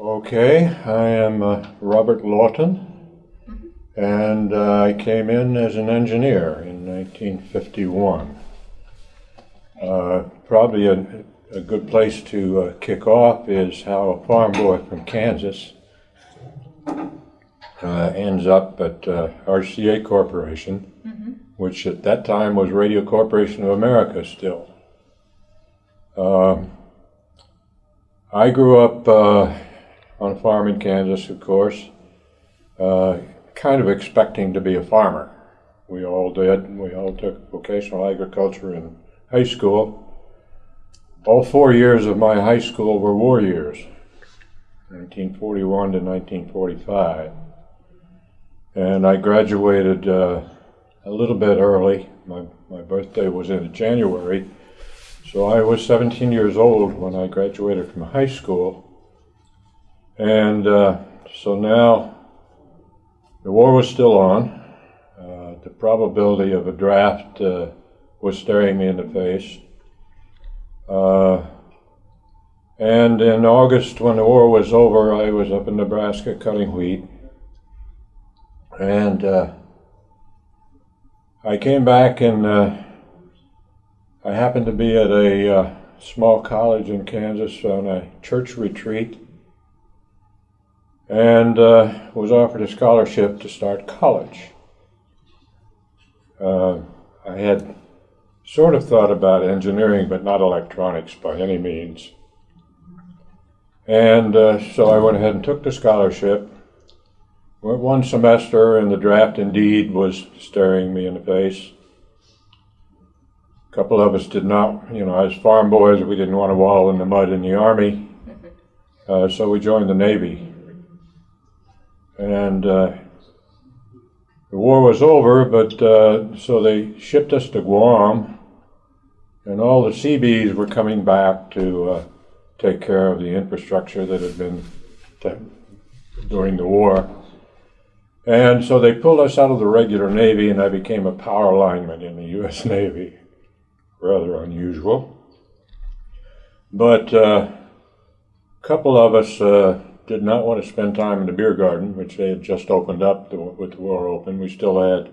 Okay, I am uh, Robert Lawton, and uh, I came in as an engineer in 1951. Uh, probably a, a good place to uh, kick off is how a farm boy from Kansas uh, ends up at uh, RCA Corporation, which at that time was Radio Corporation of America still. Um, I grew up on a farm in Kansas, of course, uh, kind of expecting to be a farmer. We all did. We all took vocational agriculture in high school. All four years of my high school were war years, 1941 to 1945. And I graduated uh, a little bit early. My, my birthday was in January. So I was 17 years old when I graduated from high school. And uh, so now the war was still on. Uh, the probability of a draft uh, was staring me in the face. Uh, and in August, when the war was over, I was up in Nebraska cutting wheat. And uh, I came back and uh, I happened to be at a small college in Kansas on a church retreat and uh, was offered a scholarship to start college. Uh, I had sort of thought about engineering, but not electronics by any means. And uh, so I went ahead and took the scholarship. Went one semester, and the draft indeed was staring me in the face. A couple of us did not, you know, as farm boys, we didn't want to wallow in the mud in the Army, uh, so we joined the Navy. And uh, the war was over, but uh, so they shipped us to Guam, and all the Seabees were coming back to uh, take care of the infrastructure that had been during the war. And so they pulled us out of the regular Navy, and I became a power lineman in the U.S. Navy. Rather unusual. But uh, a couple of us uh, did not want to spend time in the beer garden, which they had just opened up with the war open. We still had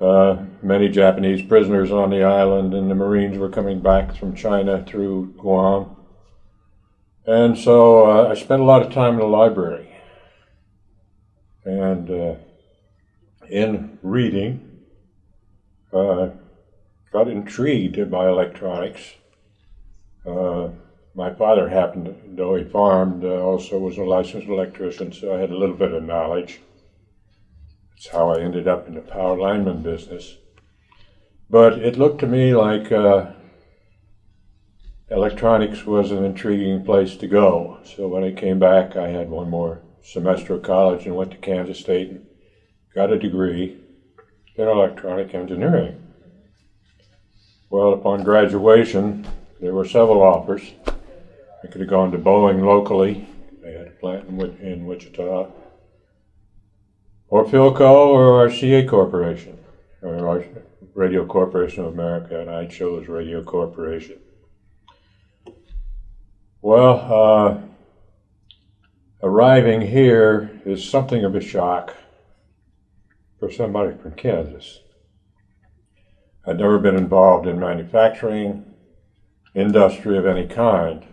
uh, many Japanese prisoners on the island, and the Marines were coming back from China through Guam. And so uh, I spent a lot of time in the library. And uh, in reading, uh, got intrigued by electronics. My father happened, though he farmed, uh, also was a licensed electrician, so I had a little bit of knowledge. That's how I ended up in the power lineman business. But it looked to me like uh, electronics was an intriguing place to go. So when I came back, I had one more semester of college and went to Kansas State and got a degree in electronic engineering. Well, upon graduation, there were several offers. I could have gone to Boeing locally. They had a plant in, in Wichita. Or Philco or RCA Corporation, or Radio Corporation of America, and I chose Radio Corporation. Well, uh, arriving here is something of a shock for somebody from Kansas. I'd never been involved in manufacturing, industry of any kind.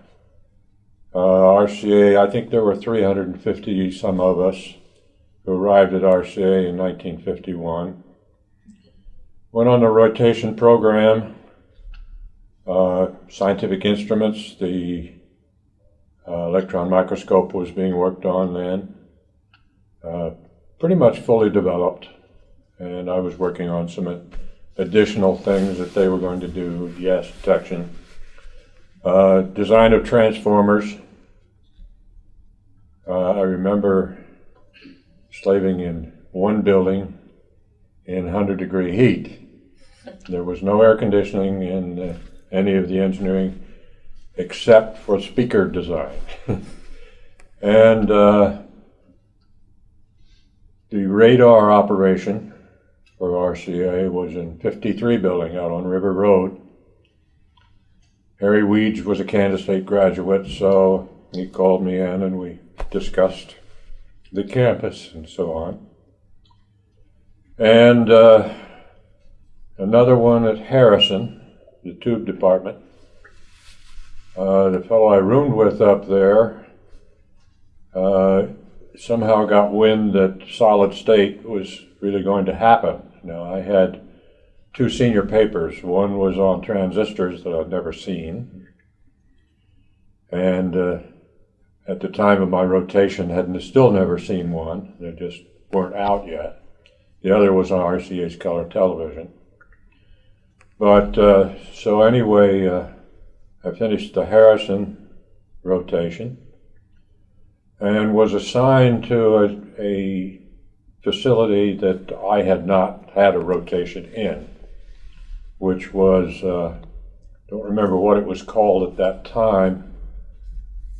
Uh, RCA, I think there were 350 some of us who arrived at RCA in 1951. Went on a rotation program, uh, scientific instruments, the uh, electron microscope was being worked on then, uh, pretty much fully developed, and I was working on some additional things that they were going to do, gas detection, uh, design of transformers. Uh, I remember slaving in one building in 100 degree heat. There was no air conditioning in uh, any of the engineering except for speaker design. and uh, the radar operation for RCA was in 53 building out on River Road. Harry Weeds was a Kansas State graduate, so he called me in and we discussed the campus and so on. And uh, another one at Harrison, the tube department. Uh, the fellow I roomed with up there uh, somehow got wind that solid state was really going to happen. Now, I had two senior papers. One was on transistors that I'd never seen. And uh, at the time of my rotation, had still never seen one. They just weren't out yet. The other was on RCA's color television. But uh, so anyway, uh, I finished the Harrison rotation and was assigned to a, a facility that I had not had a rotation in, which was, uh, don't remember what it was called at that time,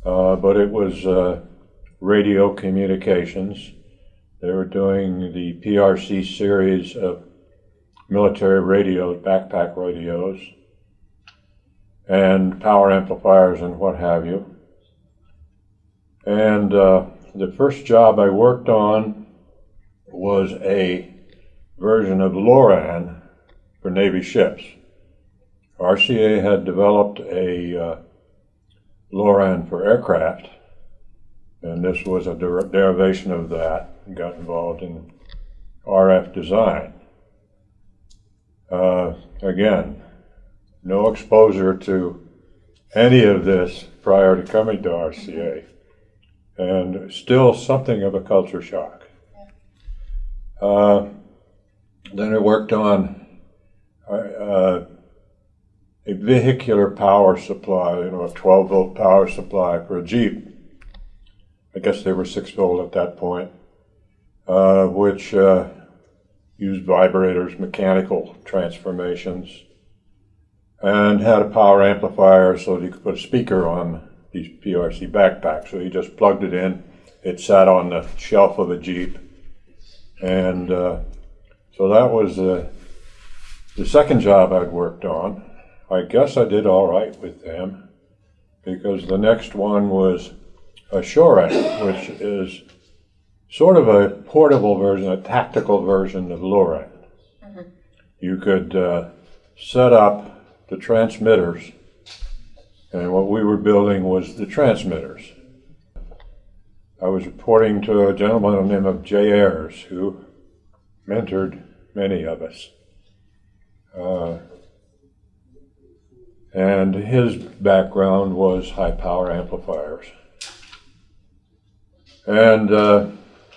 uh, but it was uh, radio communications. They were doing the PRC series of military radios, backpack radios, and power amplifiers and what have you. And uh, the first job I worked on was a version of LORAN for Navy ships. RCA had developed a uh, LORAN for aircraft, and this was a der derivation of that. Got involved in RF design. Uh, again, no exposure to any of this prior to coming to RCA, and still something of a culture shock. Uh, then I worked on uh, a vehicular power supply, you know, a 12 volt power supply for a Jeep. I guess they were 6 volt at that point, uh, which uh, used vibrators, mechanical transformations, and had a power amplifier so that you could put a speaker on these PRC backpacks. So you just plugged it in, it sat on the shelf of a Jeep, and uh, so that was uh, the second job I'd worked on. I guess I did all right with them because the next one was a SHORAN, which is sort of a portable version, a tactical version of LORAN. Mm-hmm. You could uh, set up the transmitters, and what we were building was the transmitters. I was reporting to a gentleman by the name of Jay Ayers, who mentored many of us. Uh, and his background was high power amplifiers. And uh,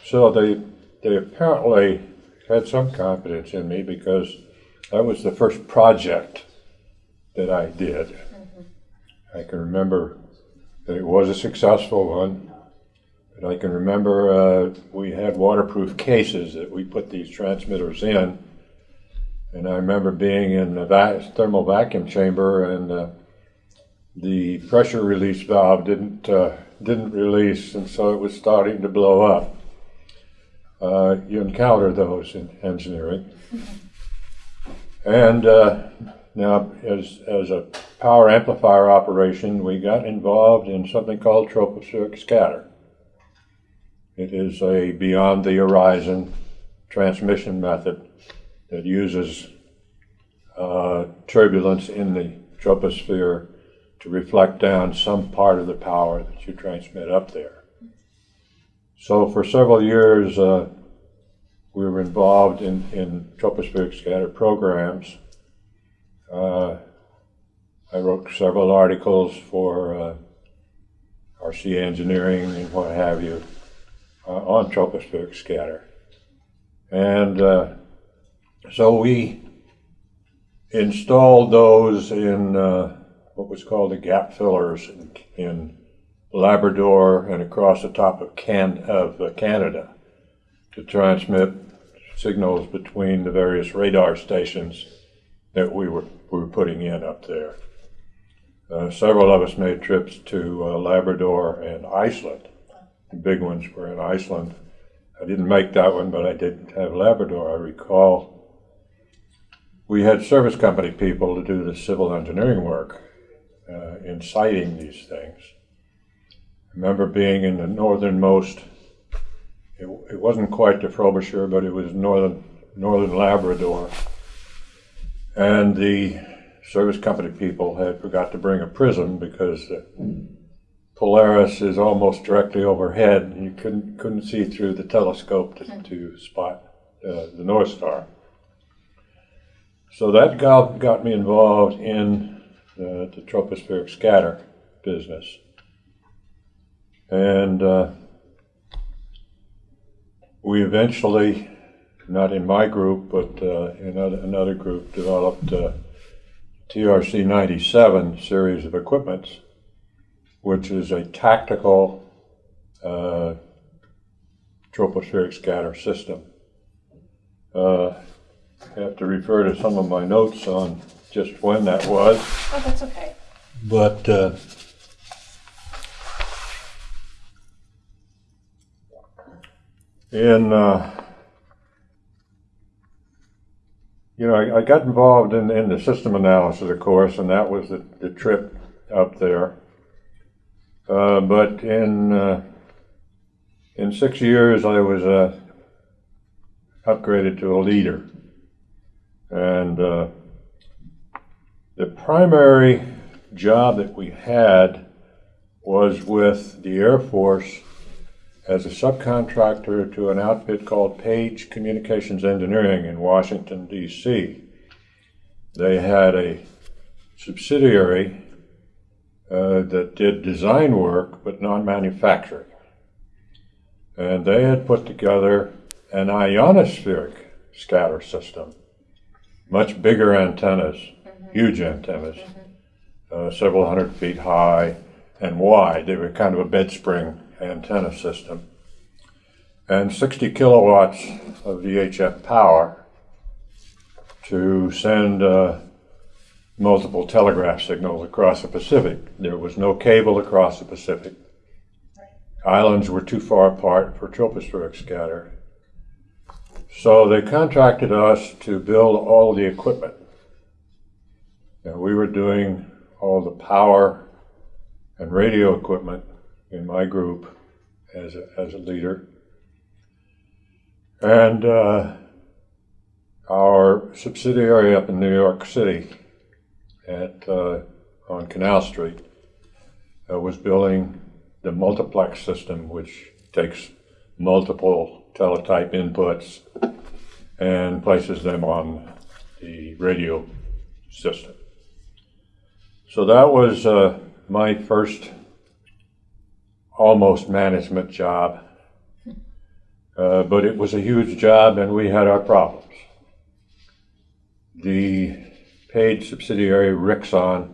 so they, they apparently had some confidence in me because that was the first project that I did. Mm-hmm. I can remember that it was a successful one. But I can remember uh, we had waterproof cases that we put these transmitters in and I remember being in the thermal vacuum chamber, and uh, the pressure release valve didn't uh, didn't release, and so it was starting to blow up. Uh, you encounter those in engineering, and uh, now as as a power amplifier operation, we got involved in something called tropospheric scatter. It is a beyond the horizon transmission method that uses uh, turbulence in the troposphere to reflect down some part of the power that you transmit up there. So for several years, uh, we were involved in, in tropospheric scatter programs. Uh, I wrote several articles for uh, RC Engineering and what have you uh, on tropospheric scatter. And uh, so we installed those in uh, what was called the gap fillers in, in, Labrador and across the top of, Can of uh, Canada to transmit signals between the various radar stations that we were, we were putting in up there. Uh, several of us made trips to uh, Labrador and Iceland. The big ones were in Iceland. I didn't make that one, but I did have Labrador. I recall we had service company people to do the civil engineering work uh, in siting these things. remember being in the northernmost. It, it wasn't quite the Frobisher, but it was northern northern Labrador, and the service company people had forgot to bring a prism because the Polaris is almost directly overhead, and you couldn't couldn't see through the telescope to, to spot uh, the North Star. So that got, got me involved in uh, the tropospheric scatter business. And uh, we eventually, not in my group, but uh, in another, another group, developed uh, TRC 97 series of equipments, which is a tactical uh, tropospheric scatter system. I have to refer to some of my notes on just when that was. Oh, that's okay. But uh, in, uh, you know, I, I got involved in, in the system analysis, of course, and that was the, the trip up there. Uh, but in uh, in six years, I was uh, upgraded to a leader, and uh, the primary job that we had was with the Air Force as a subcontractor to an outfit called Page Communications Engineering in Washington, D.C. They had a subsidiary uh, that did design work but non manufacturing. And they had put together an ionospheric scatter system, much bigger antennas, huge antennas, uh, several hundred feet high and wide. They were kind of a bed spring antenna system. And 60 kilowatts of VHF power to send uh, multiple telegraph signals across the Pacific. There was no cable across the Pacific. Islands were too far apart for tropospheric scatter. So they contracted us to build all the equipment. And we were doing all the power and radio equipment in my group as a, as a leader. And uh, our subsidiary up in New York City at uh, on Canal Street uh, was building the multiplex system, which takes multiple teletype inputs and places them on the radio system. So that was uh, my first almost management job, uh, but it was a huge job and we had our problems. The Page subsidiary Rixon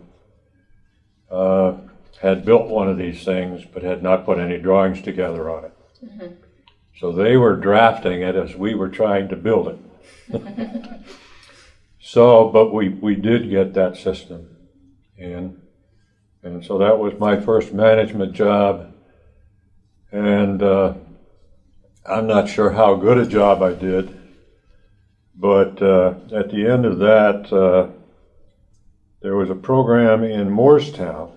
uh, had built one of these things but had not put any drawings together on it. Mm-hmm. So they were drafting it as we were trying to build it. so, but we, we did get that system in. And so that was my first management job. And uh, I'm not sure how good a job I did, but uh, at the end of that, uh, there was a program in Moorestown.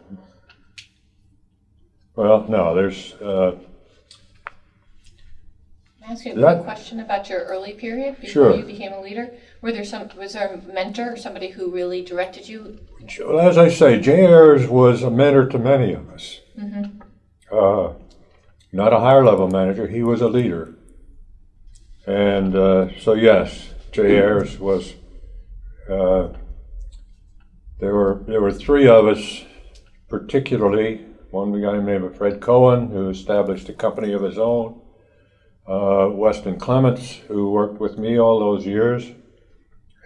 Well, no, there's. Can I ask you a question about your early period before Sure. you became a leader? Were there some? Was there a mentor somebody who really directed you? Well, as I say, Jay Ayers was a mentor to many of us. Uh, not a higher level manager, he was a leader. And uh, so, yes, Jay Ayers was. Uh, there were there were three of us, particularly one guy named Fred Cohen, who established a company of his own. Uh, Weston Clements, who worked with me all those years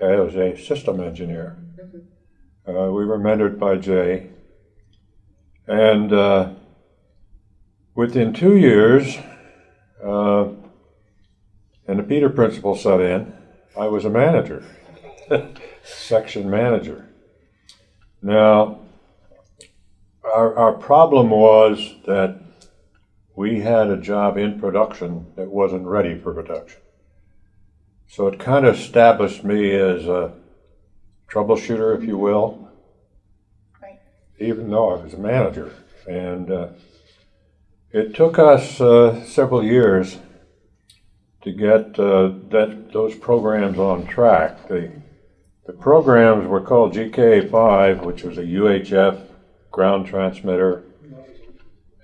as a system engineer. Uh, we were mentored by Jay. And uh, within two years, uh, and the Peter Principle set in, I was a manager, section manager. Now, our, our problem was that we had a job in production that wasn't ready for production. So it kind of established me as a troubleshooter, if you will, Right. even though I was a manager. And uh, It took us uh, several years to get uh, that those programs on track. The the programs were called GKA5, which was a UHF ground transmitter,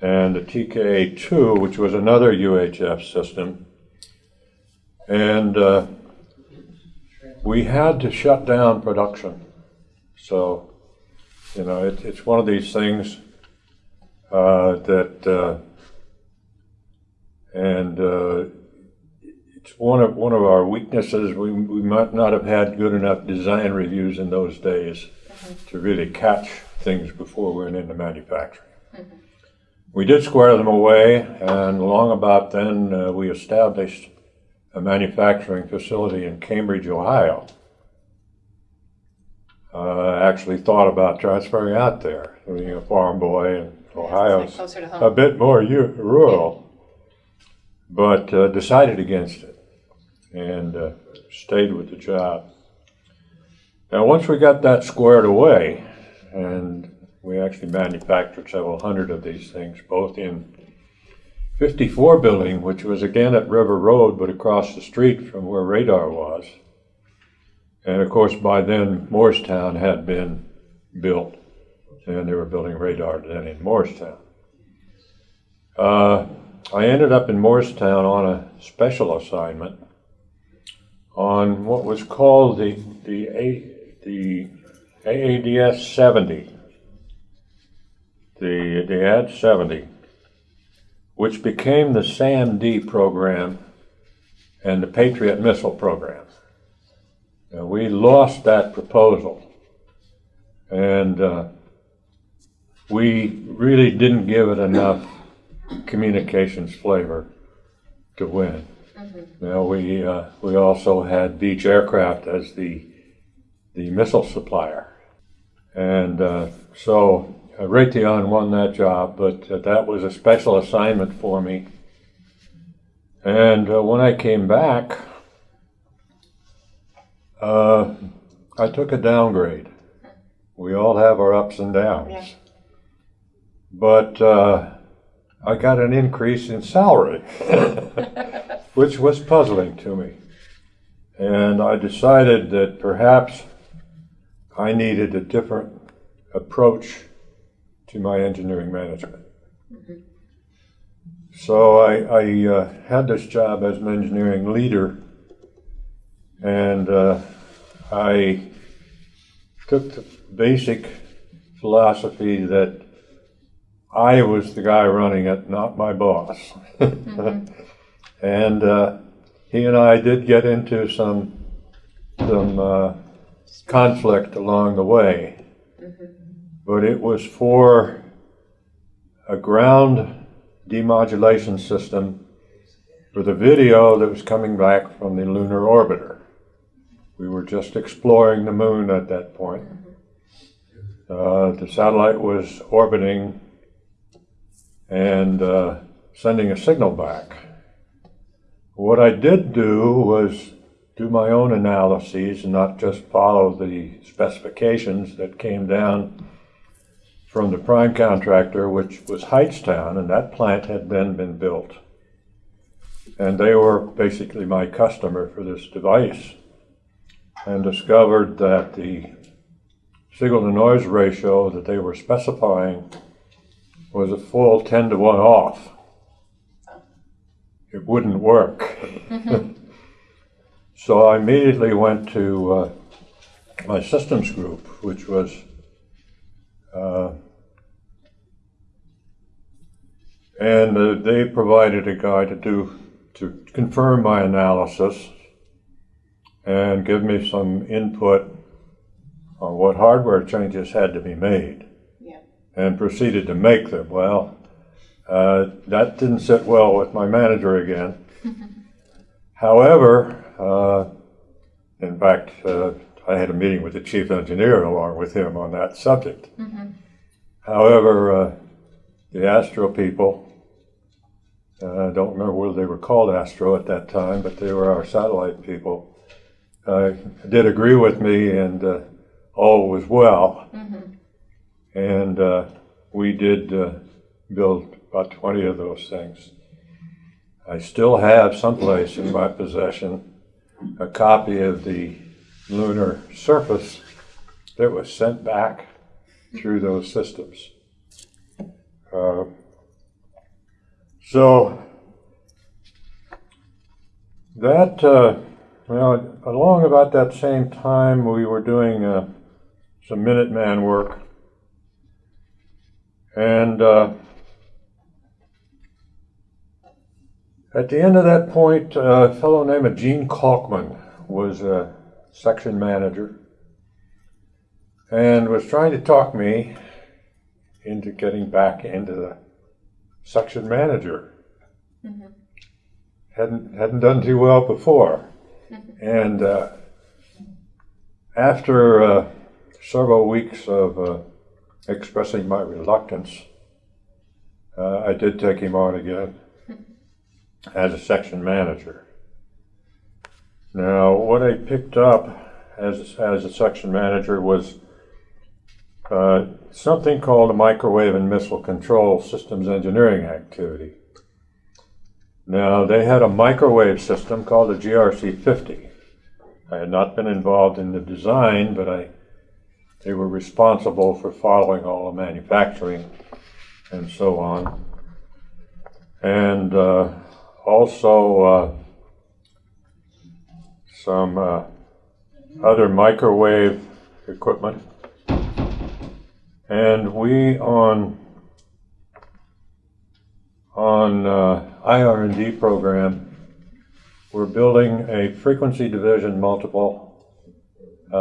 and the TKA2, which was another UHF system. And uh, we had to shut down production. So, you know, it, it's one of these things uh, that, uh, and uh, it's one of one of our weaknesses. We, we might not have had good enough design reviews in those days to really catch things before we went into manufacturing. We did square them away, and long about then, uh, we established a manufacturing facility in Cambridge, Ohio. Uh, actually thought about transferring out there, being a farm boy, in Ohio, to a bit more u- rural, but uh, decided against it and uh, stayed with the job. Now, once we got that squared away, and we actually manufactured several hundred of these things, both in 54 building, which was again at River Road, but across the street from where radar was. And of course, by then, Moorestown had been built, and they were building radar then in Moorestown. Uh, I ended up in Moorestown on a special assignment on what was called the the A, the AADS 70, the the AD 70, which became the SAM-D program and the Patriot missile program. Now, we lost that proposal, and uh, we really didn't give it enough communications flavor to win. Now, we, uh, we also had Beech Aircraft as the, the missile supplier. And uh, so Raytheon won that job, but uh, that was a special assignment for me. And uh, when I came back, uh, I took a downgrade. We all have our ups and downs. Yeah. But uh, I got an increase in salary, which was puzzling to me. And I decided that perhaps I needed a different approach to my engineering management. So I, I uh, had this job as an engineering leader, and uh, I took the basic philosophy that I was the guy running it, not my boss. and uh, he and I did get into some some uh, conflict along the way, but it was for a ground demodulation system for the video that was coming back from the lunar orbiter. We were just exploring the moon at that point. Uh, the satellite was orbiting and uh, sending a signal back. What I did do was do my own analyses and not just follow the specifications that came down from the prime contractor, which was Hightstown, and that plant had then been built. And they were basically my customer for this device and discovered that the signal to noise ratio that they were specifying was a full 10 to 1 off. It wouldn't work. so I immediately went to uh, my systems group, which was uh, and uh, they provided a guy to do to confirm my analysis and give me some input on what hardware changes had to be made Yeah. and proceeded to make them. Well, uh, that didn't sit well with my manager again. However, uh, in fact, uh, I had a meeting with the chief engineer along with him on that subject. However, uh, the Astro people, I don't remember whether they were called Astro at that time, but they were our satellite people, uh, did agree with me and uh, all was well. And uh, we did uh, build about 20 of those things. I still have someplace in my possession a copy of the lunar surface that was sent back through those systems. Uh, so that, uh, well, along about that same time, we were doing uh, some Minuteman work. And uh, at the end of that point, a fellow named Gene Kalkman was a section manager and was trying to talk me into getting back into the section manager. Hadn't hadn't done too well before, and uh, after uh, several weeks of uh, expressing my reluctance, uh, I did take him on again as a section manager. Now, what I picked up as as a section manager was uh, something called a microwave and missile control systems engineering activity. Now, they had a microwave system called the GRC 50. I had not been involved in the design, but I, they were responsible for following all the manufacturing and so on. And uh, also uh, some uh, other microwave equipment and we on on uh, IR&D program, we're building a frequency division multiple, uh,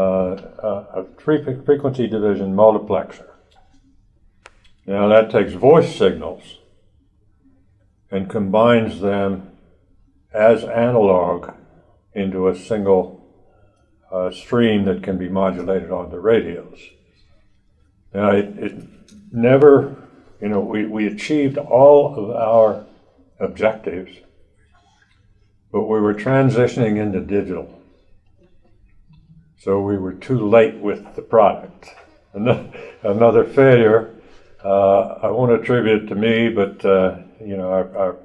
a, a frequency division multiplexer. Now that takes voice signals and combines them as analog into a single uh, stream that can be modulated on the radios. Now, it, it never, you know, we, we achieved all of our objectives, but we were transitioning into digital. So we were too late with the product. Ano- Another failure, uh, I won't attribute it to me, but, uh, you know, our, our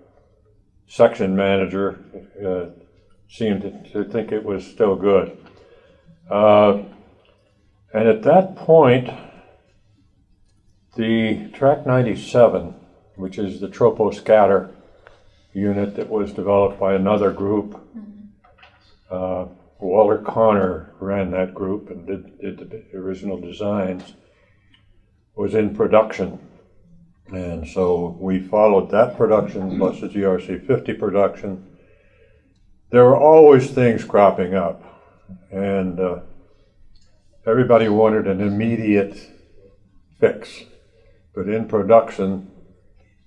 section manager uh, seemed to, to think it was still good. Uh, and at that point, the TRC 97, which is the troposcatter unit that was developed by another group, uh, Walter Connor ran that group and did, did the original designs, was in production. And so we followed that production plus the GRC 50 production. There were always things cropping up, and uh, everybody wanted an immediate fix. But in production,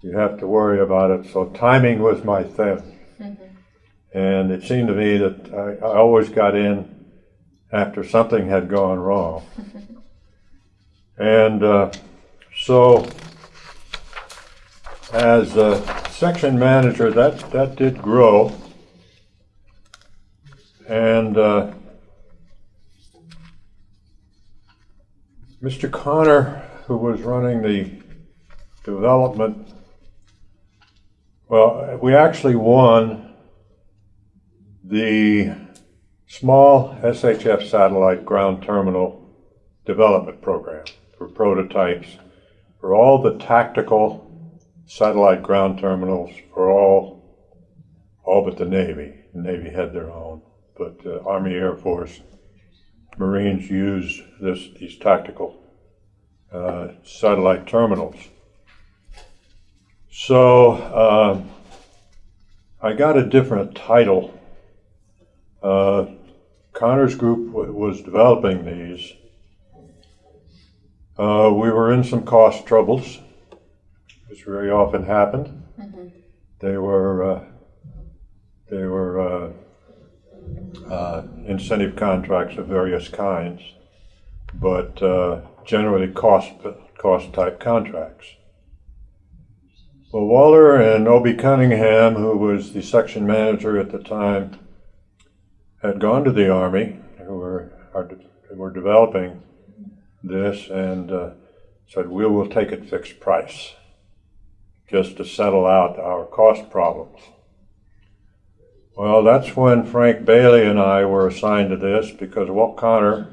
you have to worry about it. So timing was my thing. And it seemed to me that I, I always got in after something had gone wrong. and uh, so, as a section manager, that, that did grow. And uh, Mr. Connor, who was running the development, well, we actually won the small SHF satellite ground terminal development program for prototypes for all the tactical satellite ground terminals for all all but the Navy. The Navy had their own, but uh, Army Air Force Marines used this these tactical uh, satellite terminals. So uh, I got a different title. Uh, Connor's group w- was developing these. Uh, we were in some cost troubles, which very often happened. They were uh, they were uh, uh, incentive contracts of various kinds, but uh, generally cost cost type contracts. Well, Waller and Obie Cunningham, who was the section manager at the time, had gone to the Army, who were, are, were developing this, and uh, said, We will take it fixed price. just to settle out our cost problems. Well, that's when Frank Bailey and I were assigned to this because Walt Connor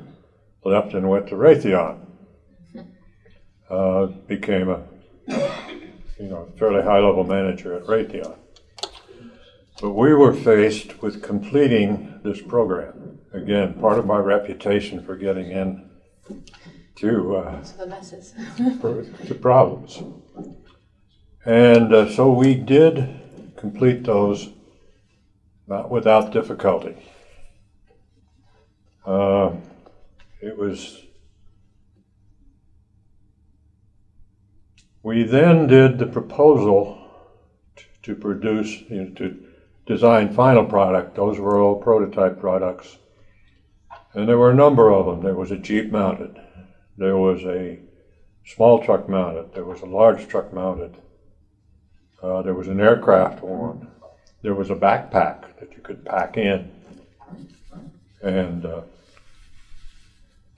left and went to Raytheon. Uh, became a you know fairly high level manager at Raytheon. But we were faced with completing this program. Again, part of my reputation for getting in to uh, So the messes. the problems. And uh, so we did complete those, not without difficulty. Uh, it was. We then did the proposal to produce, you know, to design final product. Those were all prototype products. And there were a number of them. There was a Jeep mounted. There was a small truck mounted. There was a large truck mounted. Uh, there was an aircraft one. There was a backpack that you could pack in. And uh,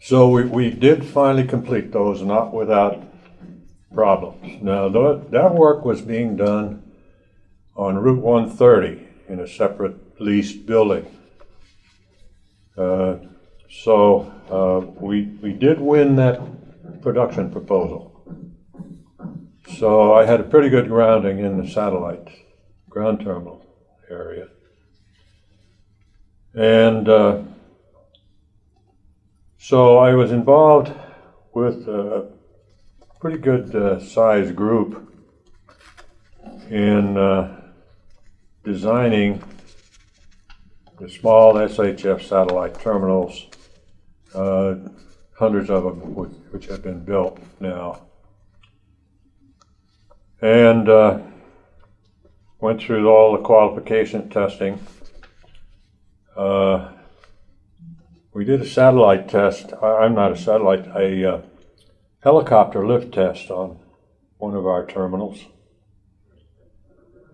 so we, we did finally complete those, not without problems. Now, tho- that work was being done on Route 130 in a separate leased building. Uh, so uh, we, we did win that production proposal. So I had a pretty good grounding in the satellite ground terminal area. And uh, so I was involved with a pretty good uh, sized group in uh, designing the small SHF satellite terminals, uh, hundreds of them which, which have been built now. And uh, went through all the qualification testing. Uh, we did a satellite test. I, I'm not a satellite, uh, helicopter lift test on one of our terminals.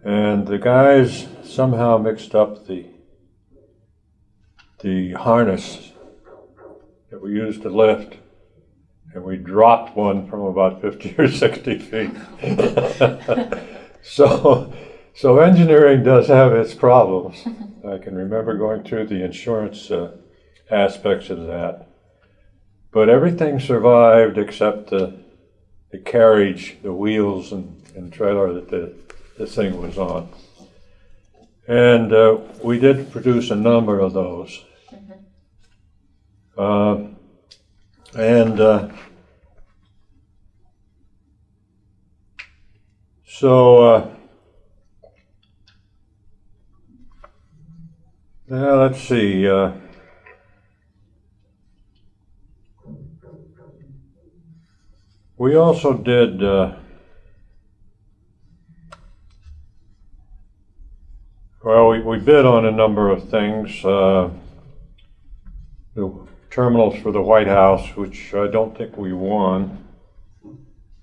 And the guys somehow mixed up the the harness that we used to lift, and we dropped one from about 50 or 60 feet. so, so engineering does have its problems. I can remember going through the insurance uh, aspects of that, but everything survived except the the carriage, the wheels and, and trailer that the, the thing was on. And uh, we did produce a number of those. Uh, and uh, so, uh, now let's see. We also did. Uh, well, we, we bid on a number of things. Uh, the terminals for the White House, which I don't think we won.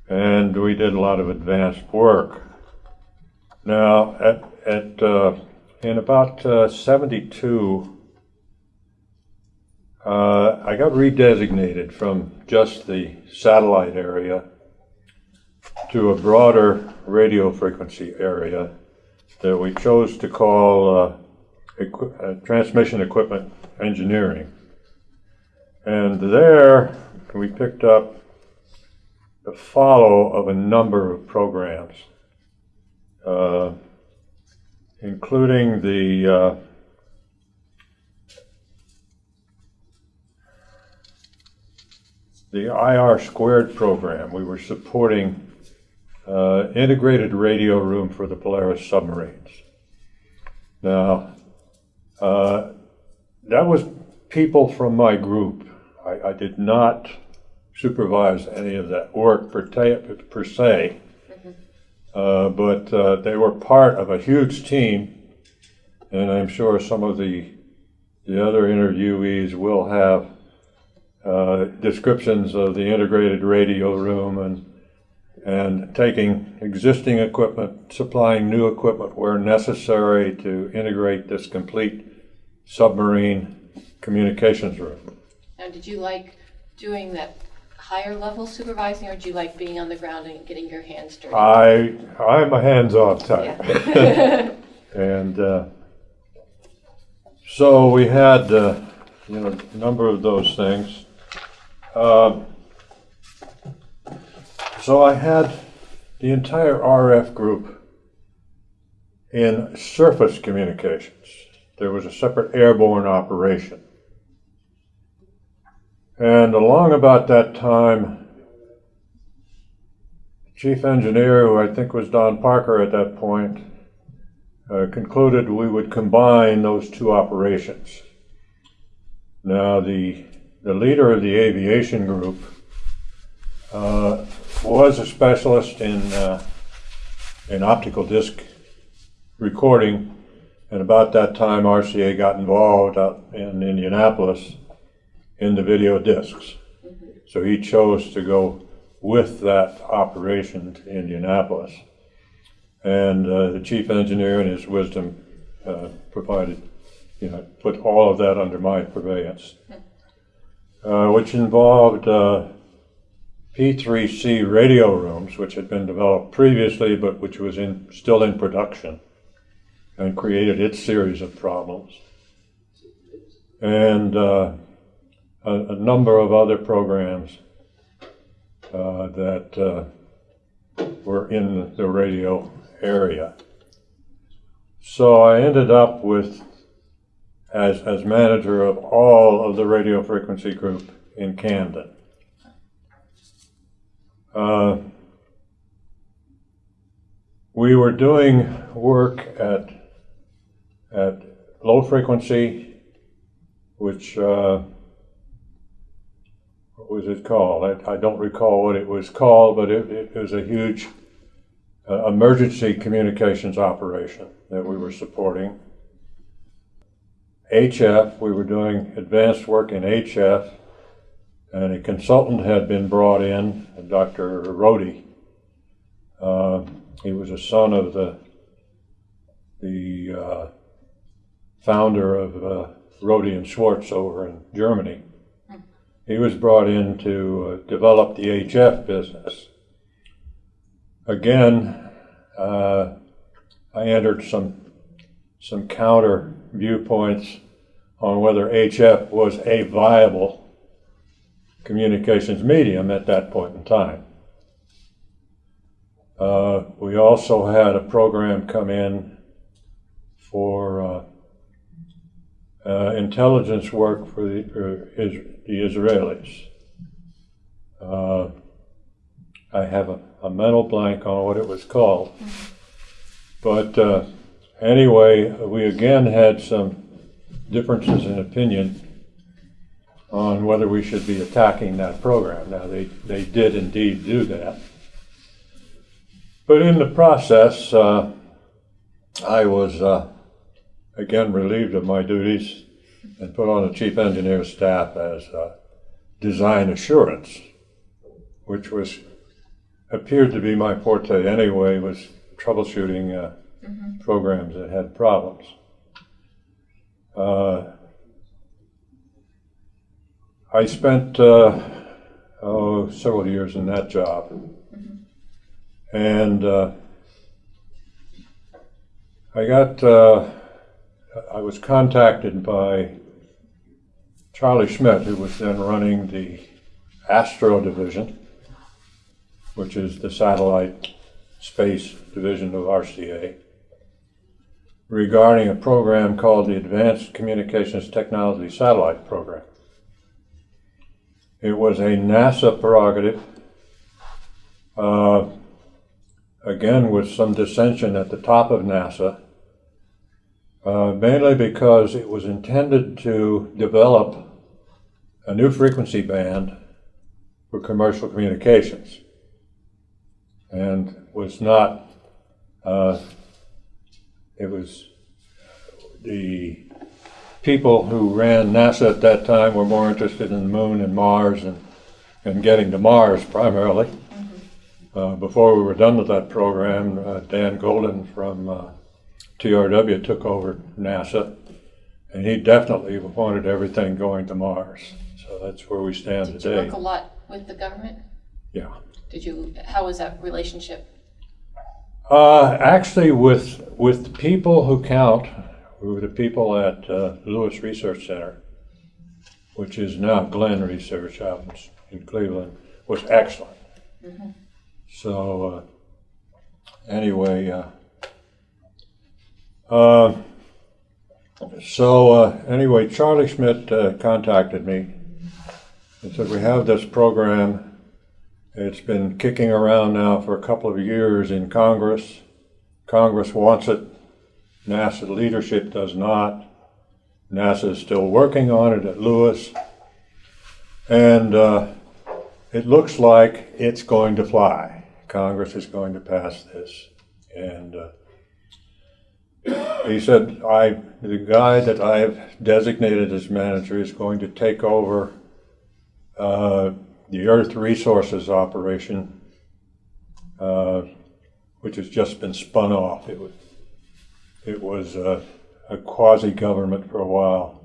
And we did a lot of advanced work. Now, at, at uh, in about uh, 72, uh, I got redesignated from just the satellite area to a broader radio frequency area that we chose to call uh, equi- uh, transmission equipment engineering. And there we picked up the follow of a number of programs, uh, including the the IR squared program. We were supporting uh, integrated radio room for the Polaris submarines. Now, uh, that was people from my group. I, I did not supervise any of that work per, per se, uh, but uh, they were part of a huge team, and I'm sure some of the the other interviewees will have uh, descriptions of the integrated radio room and and taking existing equipment, supplying new equipment where necessary to integrate this complete submarine communications room. Now, did you like doing that higher level supervising, or do you like being on the ground and getting your hands dirty? I, I'm a hands-off type. Yeah. And uh, so we had, uh, you know, a number of those things. Um, So I had the entire RF group in surface communications. There was a separate airborne operation. And along about that time, chief engineer, who I think was Don Parker at that point, uh, concluded we would combine those two operations. Now, the, the leader of the aviation group uh, was a specialist in, uh, in optical disc recording, and about that time RCA got involved out in Indianapolis in the video discs. So he chose to go with that operation to Indianapolis. And uh, the chief engineer, in his wisdom, uh, provided, you know, put all of that under my purveyance, uh, which involved uh, P3C radio rooms, which had been developed previously, but which was in still in production, and created its series of problems. And uh, a, a number of other programs uh, that uh, were in the radio area. So I ended up with, as, as manager of all of the radio frequency group in Camden. Uh, we were doing work at, at low frequency, which, uh, what was it called? I, I don't recall what it was called, but it, it was a huge uh, emergency communications operation that we were supporting. HF, we were doing advanced work in HF, and a consultant had been brought in, Dr. Rohde. Uh, he was a son of the the uh, founder of uh, Rohde and Schwarz over in Germany. He was brought in to uh, develop the HF business. Again, uh, I entered some some counter viewpoints on whether HF was a viable communications medium at that point in time. Uh, we also had a program come in for uh, uh, intelligence work for the, for is, the Israelis. Uh, I have a, a, mental blank on what it was called. But uh, anyway, we again had some differences in opinion on whether we should be attacking that program. Now, they, they did indeed do that. But in the process, uh, I was uh, again relieved of my duties and put on the chief engineer staff as uh, design assurance, which was appeared to be my forte anyway, was troubleshooting uh, mm-hmm. programs that had problems. Uh, I spent uh, oh, several years in that job. Mm-hmm. And uh, I got, uh, I was contacted by Charlie Schmidt, who was then running the Astro Division, which is the satellite space division of RCA, regarding a program called the Advanced Communications Technology Satellite Program. It was a NASA prerogative, uh, again with some dissension at the top of NASA, uh, mainly because it was intended to develop a new frequency band for commercial communications and was not, uh, it was the people who ran NASA at that time were more interested in the moon and Mars and, and getting to Mars primarily. Mm-hmm. Uh, before we were done with that program, uh, Dan Goldin from uh, TRW took over NASA, and he definitely wanted everything going to Mars. So that's where we stand Did today. you work a lot with the government? Yeah. Did you, how was that relationship? Uh, actually, with with the people who count, who were the people at uh, Lewis Research Center, which is now Glenn Research out in, Cleveland, was excellent. So uh, anyway, uh, uh, so uh, anyway, Charlie Schmidt uh, contacted me and said we have this program. It's been kicking around now for a couple of years in Congress. Congress wants it. NASA leadership does not. NASA is still working on it at Lewis. And uh, it looks like it's going to fly. Congress is going to pass this. And uh, he said, I, the guy that I've designated as manager is going to take over uh, the Earth Resources operation, uh, which has just been spun off. It was, it was uh, a quasi-government for a while.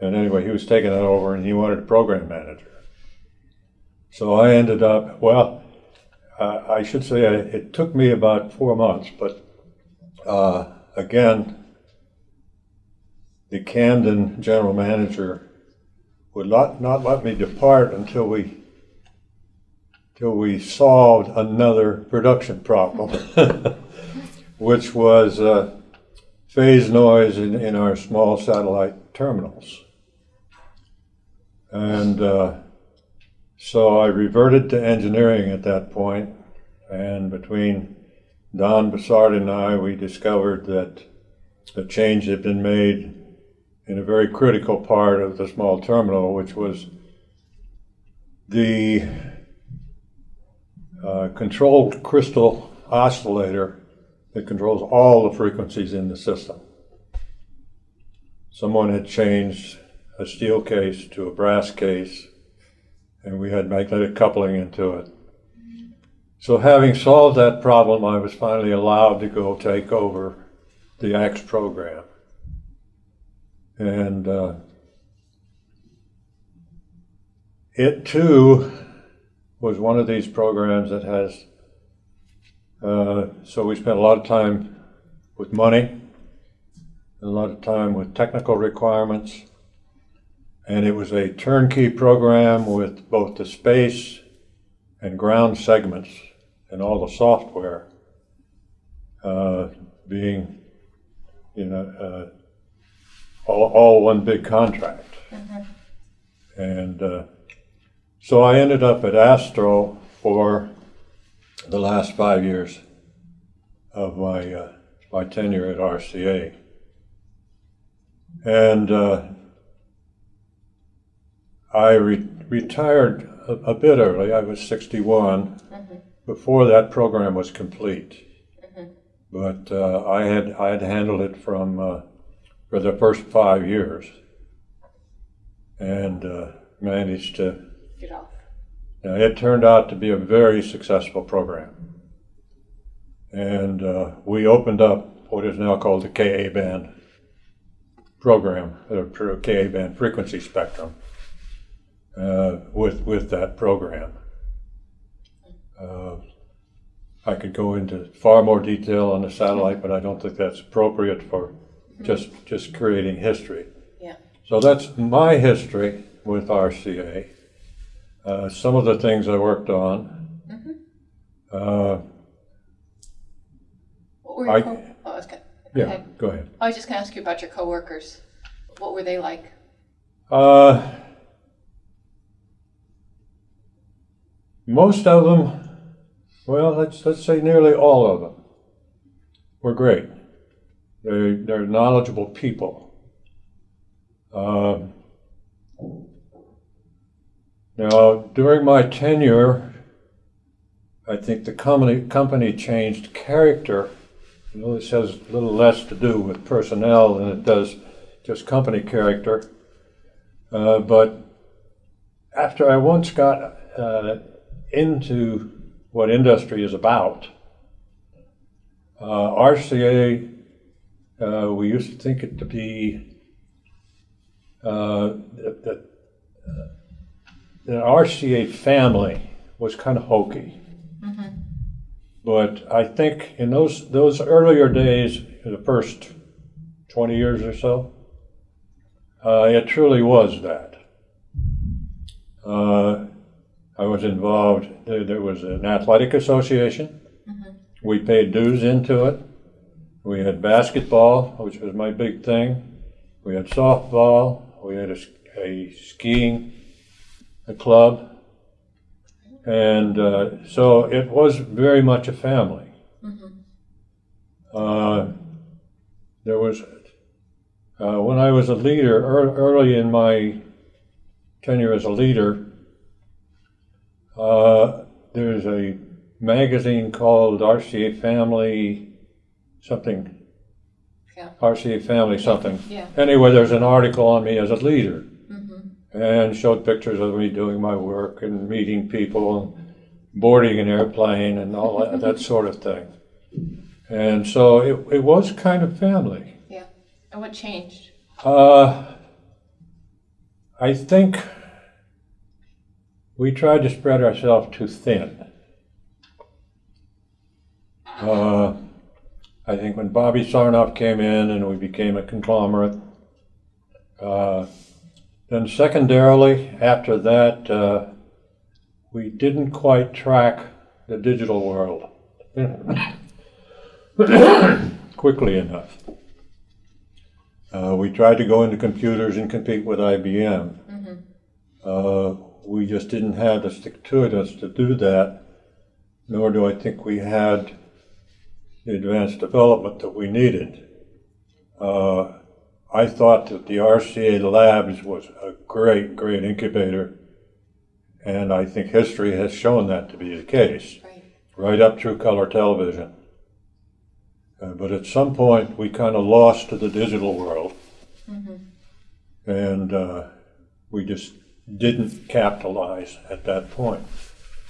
And anyway, he was taking that over and he wanted a program manager. So I ended up, well, uh, I should say I, it took me about four months, but uh, again, the Camden general manager would not, not let me depart until we till we solved another production problem, which was uh, phase noise in, in our small satellite terminals. And uh, so I reverted to engineering at that point, and between Don Bassard and I, we discovered that a change had been made in a very critical part of the small terminal, which was the uh, controlled crystal oscillator that controls all the frequencies in the system. Someone had changed a steel case to a brass case, and we had magnetic coupling into it. So, having solved that problem, I was finally allowed to go take over the ACTS program. And uh, it too was one of these programs that has, uh, so we spent a lot of time with money, and a lot of time with technical requirements, and it was a turnkey program with both the space and ground segments and all the software uh, being, you know, uh, all, all one big contract. And uh, so I ended up at Astro for the last five years of my uh, my tenure at RCA, and uh, I re- retired a, a, bit early. I was 61 before that program was complete, but uh, I had I had handled it from uh, for the first five years, and uh, managed to Get off. now, it turned out to be a very successful program. And uh, we opened up what is now called the KA band program, the KA band frequency spectrum, uh, with, with that program. Uh, I could go into far more detail on the satellite, but I don't think that's appropriate for just, just creating history. Yeah. So that's my history with RCA. Uh, some of the things I worked on. Uh, What were your I- co- oh, I was gonna, go yeah, ahead. go ahead. I was just gonna ask you about your coworkers. What were they like? Uh, most of them, well, let's let's say nearly all of them, were great. They they're knowledgeable people. Um, now, during my tenure, I think the company company changed character. You know, this has a little less to do with personnel than it does just company character. Uh, but after I once got uh, into what industry is about, uh, RCA, uh, we used to think it to be uh, that, the RCA family was kind of hokey. But I think in those those earlier days, the first twenty years or so, uh, it truly was that. Uh, I was involved. There, there was an athletic association. We paid dues into it. We had basketball, which was my big thing. We had softball. We had a, a skiing a club. And uh, so it was very much a family. Uh, there was, uh, when I was a leader, ear- early in my tenure as a leader, uh, there's a magazine called RCA Family something, Yeah. RCA Family something. Yeah. Anyway, there's an article on me as a leader and showed pictures of me doing my work and meeting people and boarding an airplane and all that, that sort of thing. And so it, it was kind of family. Yeah. And what changed? Uh, I think we tried to spread ourselves too thin. Uh, I think when Bobby Sarnoff came in and we became a conglomerate, uh, then secondarily, after that, uh, we didn't quite track the digital world quickly enough. Uh, we tried to go into computers and compete with IBM. Uh, we just didn't have the stick to us to do that, nor do I think we had the advanced development that we needed. Uh, I thought that the RCA Labs was a great, great incubator, and I think history has shown that to be the case Right. right up through color television. Uh, but at some point, we kind of lost to the digital world, and uh, we just didn't capitalize at that point.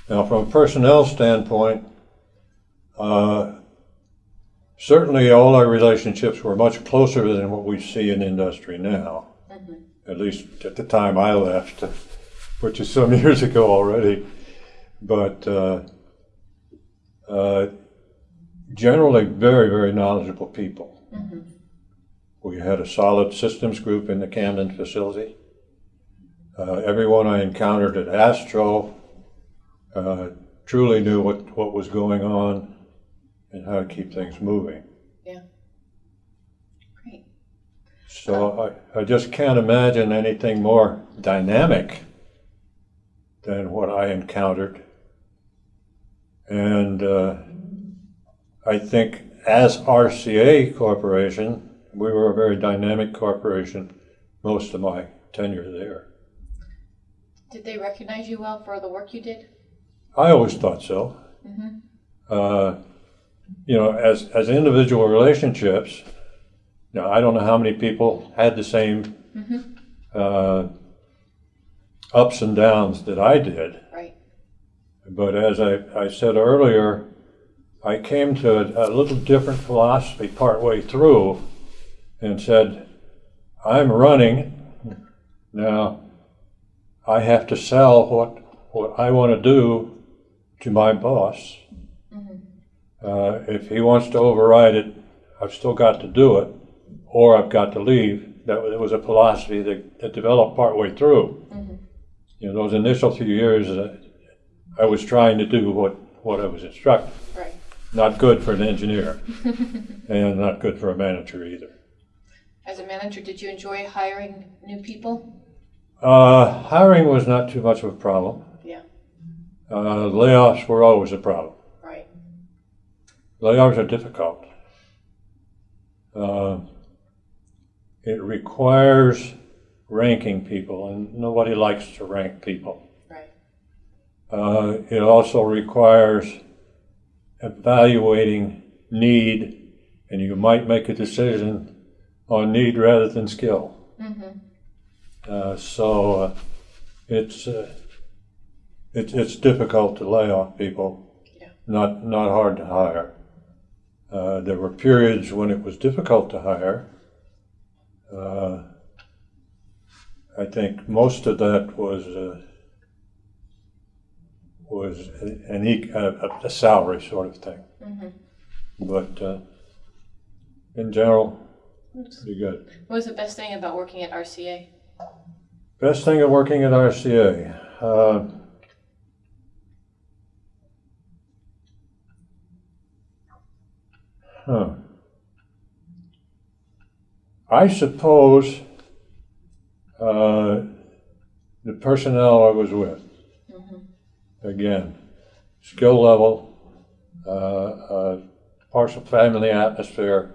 Now, from a personnel standpoint, uh, certainly all our relationships were much closer than what we see in industry now. At least at the time I left, which is some years ago already. But uh, uh, generally very, very knowledgeable people. We had a solid systems group in the Camden facility. Uh, everyone I encountered at Astro uh, truly knew what, what was going on and how to keep things moving. Yeah. Great. So I, I just can't imagine anything more dynamic than what I encountered. And uh, I think as RCA Corporation, we were a very dynamic corporation most of my tenure there. Did they recognize you well for the work you did? I always thought so. Uh, you know, as, as individual relationships, now I don't know how many people had the same uh, ups and downs that I did, Right. but as I, I said earlier, I came to a, a little different philosophy partway through and said, I'm running. Now, I have to sell what, what I want to do to my boss. Uh, if he wants to override it, I've still got to do it, or I've got to leave. That was, it was a philosophy that, that developed partway through. You know, those initial few years, uh, I was trying to do what, what I was instructed. Right. Not good for an engineer, and not good for a manager either. As a manager, did you enjoy hiring new people? Uh, hiring was not too much of a problem. Yeah. Uh, layoffs were always a problem. Layoffs are difficult. Uh, it requires ranking people, and nobody likes to rank people. Right. Uh, it also requires evaluating need, and you might make a decision on need rather than skill. Uh, so uh, it's, uh, it's it's difficult to lay off people. Yeah. Not not hard to hire. Uh, there were periods when it was difficult to hire. Uh, I think most of that was uh, was an e- a, a salary sort of thing. Mm-hmm. But uh, in general, pretty good. What was the best thing about working at RCA? Best thing of working at RCA. Huh. I suppose uh, the personnel I was with. Again, skill level, uh, uh, partial family atmosphere.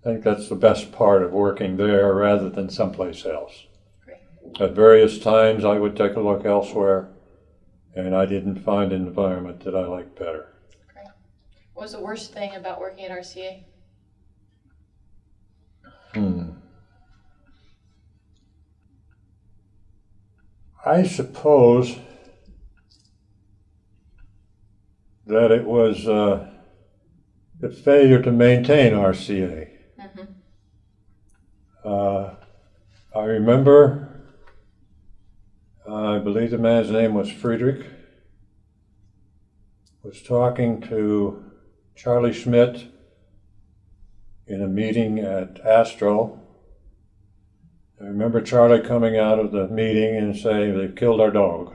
I think that's the best part of working there rather than someplace else. At various times, I would take a look elsewhere, and I didn't find an environment that I liked better. What was the worst thing about working at RCA? Hmm. I suppose that it was uh, the failure to maintain RCA. Mhm. Uh, I remember, I believe the man's name was Frederick, was talking to Charlie Schmidt in a meeting at Astro. I remember Charlie coming out of the meeting and saying, They've killed our dog.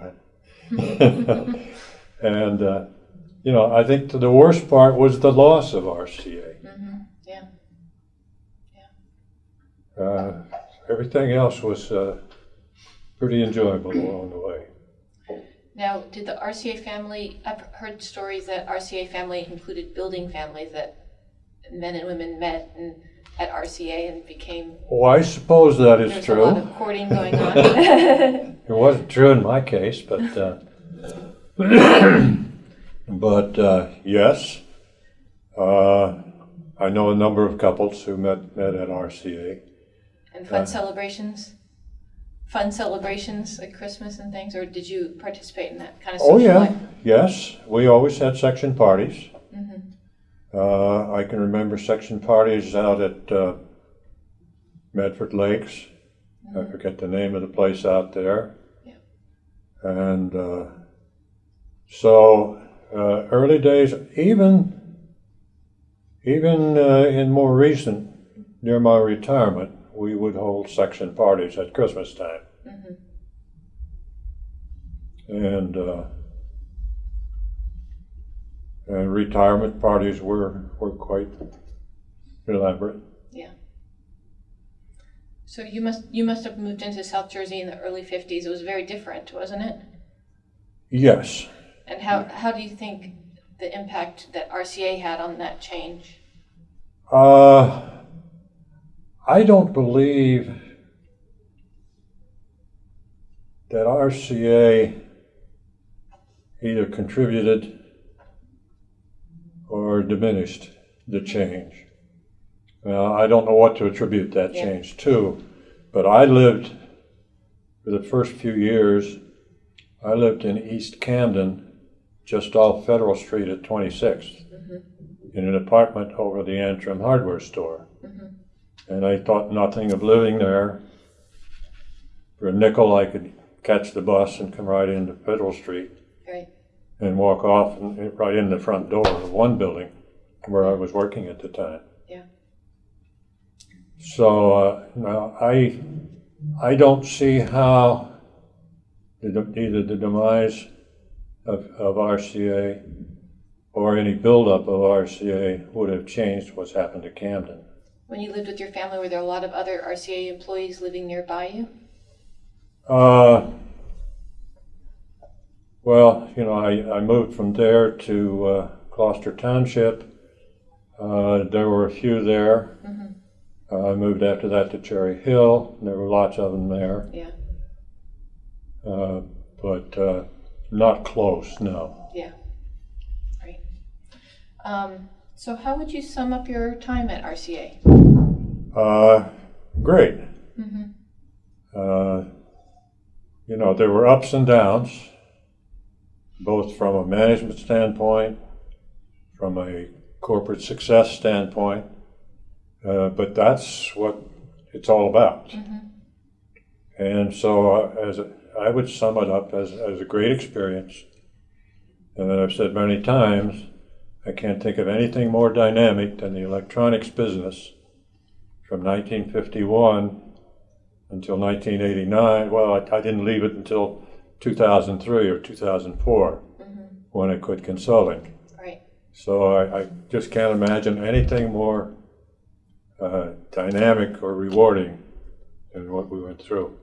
and, uh, you know, I think the worst part was the loss of RCA. Mm-hmm. Yeah. Uh, everything else was uh, pretty enjoyable along the way. Now, did the RCA family? I've heard stories that RCA family included building families that men and women met and at RCA and became. Oh, I suppose that is There's a lot true. of courting going on. It wasn't true in my case, but uh, but uh, yes, uh, I know a number of couples who met met at RCA. and fun Uh. celebrations. Fun celebrations at Christmas and things, or did you participate in that kind of Oh yeah, life? yes, we always had section parties. Mhm. Uh, I can remember section parties out at uh, Medford Lakes. I forget the name of the place out there. Yeah. And uh, so, uh, early days, even even uh, in more recent, near my retirement, we would hold section parties at Christmas time. Mhm. And uh, and retirement parties were were quite elaborate. Yeah. So you must you must have moved into South Jersey in the early '50s. It was very different, wasn't it? Yes. And how how do you think the impact that RCA had on that change? Uh, I don't believe that RCA either contributed or diminished the change. Now, I don't know what to attribute that Yeah. change to, but I lived for the first few years, I lived in East Camden, just off Federal Street at 26th mm-hmm. in an apartment over the Antrim hardware store. And I thought nothing of living there. For a nickel, I could catch the bus and come right into Federal Street Right. and walk off and right in the front door of one building where I was working at the time. Yeah. So uh, now I, I don't see how the, either the demise of, of RCA or any buildup of RCA would have changed what's happened to Camden. When you lived with your family, were there a lot of other RCA employees living nearby you? Uh, well, you know, I, I moved from there to uh, Gloucester Township. Uh, there were a few there. Mhm. Uh, I moved after that to Cherry Hill. There were lots of them there, Yeah. uh, but uh, not close, no. Yeah. Right. Um, so how would you sum up your time at RCA? Uh, great. Mm-hmm. Uh, you know, there were ups and downs, both from a management standpoint, from a corporate success standpoint, uh, but that's what it's all about. Mhm. And so, uh, as a, I would sum it up as, as a great experience, And I've said many times, I can't think of anything more dynamic than the electronics business from 1951 until 1989. Well, I, I didn't leave it until 2003 or 2004 when I quit consulting. Right. So I, I just can't imagine anything more uh, dynamic or rewarding than what we went through.